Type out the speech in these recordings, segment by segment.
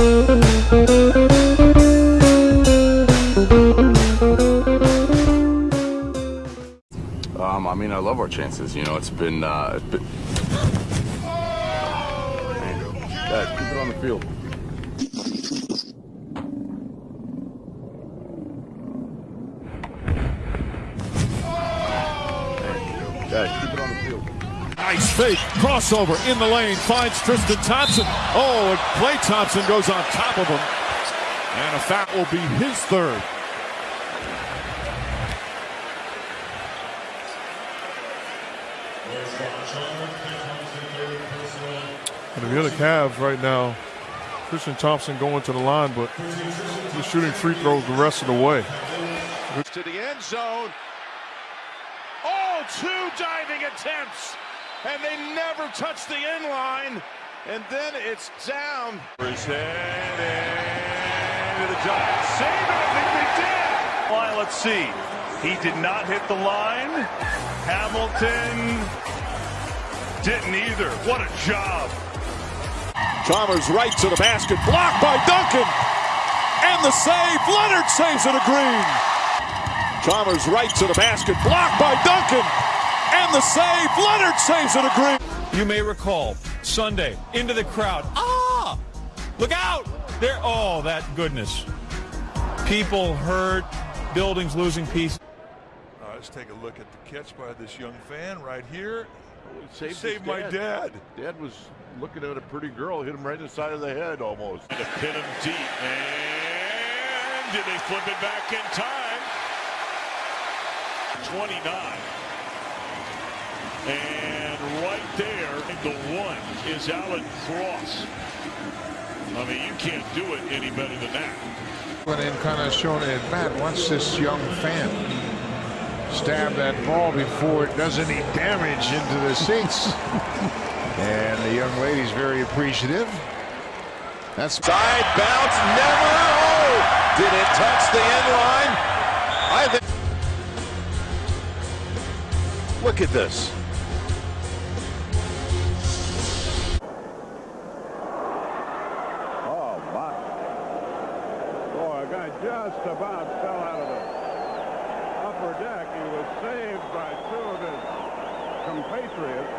Um, I mean, I love our chances. You know, it's been. Uh, it's been... Dad, keep it on the field. Dad, keep it on the field. Nice fake crossover in the lane finds Tristan Thompson. Oh, and Klay Thompson goes on top of him, and a foul will be his third. And if you're the Cavs right now, Tristan Thompson going to the line, but he's shooting free throws the rest of the way. To the end zone. Oh, two diving attempts, and they never touch the end line. And then it's down. His head and the Giants save it. I think they did. Line, let's see. He did not hit the line. Hamilton didn't either. What a job. Chalmers right to the basket, blocked by Duncan. And the save, Leonard saves it a green. Chalmers right to the basket, blocked by Duncan. And the save, Leonard saves it a green. You may recall Sunday into the crowd. Ah! Look out! There. Oh, that goodness. People hurt, buildings losing pieces. Uh, let's take a look at the catch by this young fan right here. Saved, Saved my dad. Dad was looking at a pretty girl, hit him right in the side of the head almost. To pin him deep. And did they flip it back in time? 29. And right there, the one is Alan Cross. I mean, you can't do it any better than that. Went in kind of showing it, Matt, watch this young fan stab that ball before it does any damage into the seats. and the young lady's very appreciative. That's side bounce, never. Oh, did it touch the end line? I think. Look at this. Just about fell out of the upper deck. He was saved by two of his compatriots.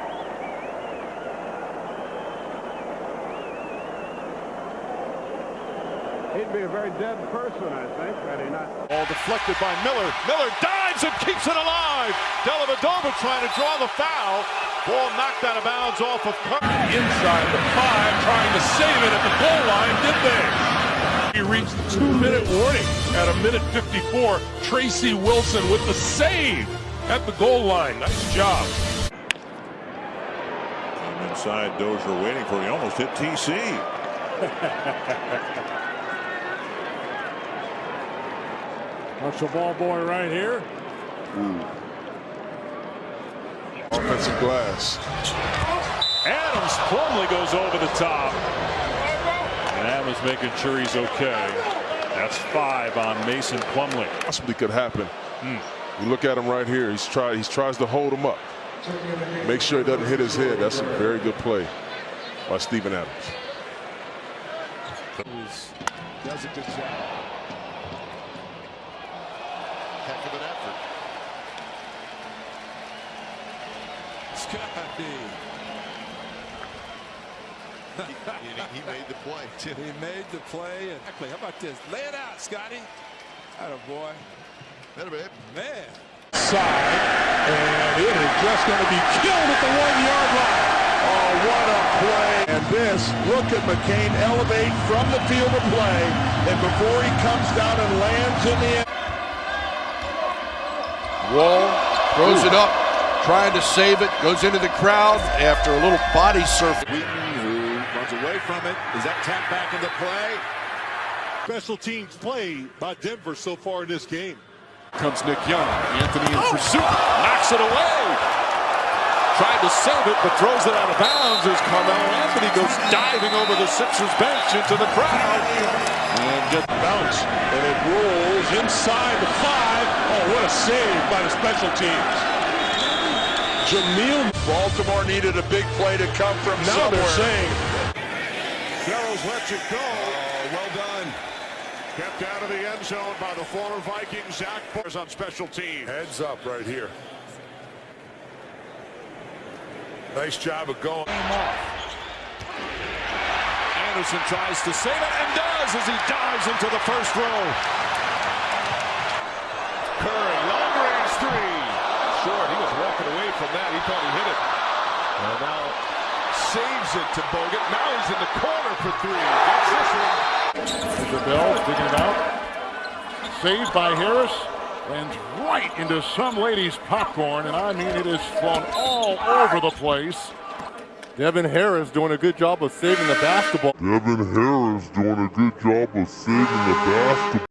He'd be a very dead person, I think, had he not. Ball deflected by Miller. Miller dives and keeps it alive. Dellavedova trying to draw the foul. Ball knocked out of bounds off of Curry. Inside the five, trying to save it at the goal line. Did they? He reached the two-minute warning at a minute 54. Tracy Wilson with the save at the goal line. Nice job. And inside, Dozier waiting for him. He almost hit TC. Marshall ball boy right here. Hmm. Offensive glass. Adams Plumlee goes over the top. And Adams making sure he's okay. That's five on Mason Plumlee. Possibly could happen. You look at him right here. He's try. He tries to hold him up. Make sure he doesn't hit his head. That's a very good play by Steven Adams. Does a good job. Heck of an effort. Scotty. He, he made the play. too. He made the play. And exactly. How about this? Lay it out, Scotty. Atta boy. Better, babe. Man. Side. And it is just going to be killed at the one-yard line. Oh, what a play. And this, look at McCain elevate from the field of play. And before he comes down and lands in the end. Wall throws it up, trying to save it, goes into the crowd after a little body surf. From it. Is that tap back into play? Special teams play by Denver so far in this game. Comes Nick Young. Anthony in pursuit. Knocks it away. Tried to save it, but throws it out of bounds as Carmelo Anthony goes diving over the Sixers bench into the crowd. And just Bounce. And it rolls inside the five. Oh, what a save by the special teams. Jameel. Baltimore needed a big play to come from Now somewhere. they're saying. Fellows lets it go. Oh, well done. Kept out of the end zone by the former Viking Zach Bors on special teams. Heads up right here. Nice job of going. Anderson tries to save it and does as he dives into the first row. Curry, long range three. Short, he was walking away from that. He thought he hit it. And now saves it to Bogut. Now he's in the corner for three. Gets this one. Isabel digging it out. Saved by Harris. Lands right into some lady's popcorn, and I mean it is flown all over the place. Devin Harris doing a good job of saving the basketball. Devin Harris doing a good job of saving the basketball.